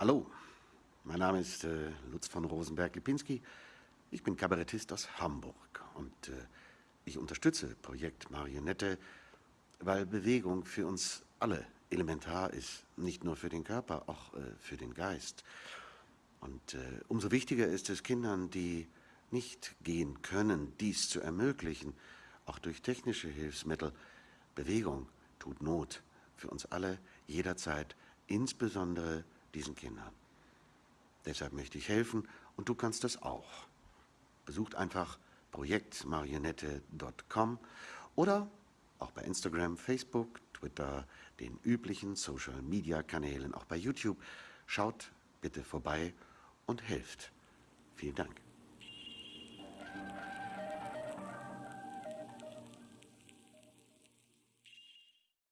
Hallo, mein Name ist äh, Lutz von Rosenberg-Lipinski. Ich bin Kabarettist aus Hamburg und äh, ich unterstütze Projekt Marionette, weil Bewegung für uns alle elementar ist, nicht nur für den Körper, auch äh, für den Geist. Und äh, umso wichtiger ist es Kindern, die nicht gehen können, dies zu ermöglichen, auch durch technische Hilfsmittel. Bewegung tut Not für uns alle jederzeit, insbesondere diesen Kindern. Deshalb möchte ich helfen und du kannst das auch. Besucht einfach projektmarionette.com oder auch bei Instagram, Facebook, Twitter, den üblichen Social-Media-Kanälen, auch bei YouTube. Schaut bitte vorbei und helft. Vielen Dank.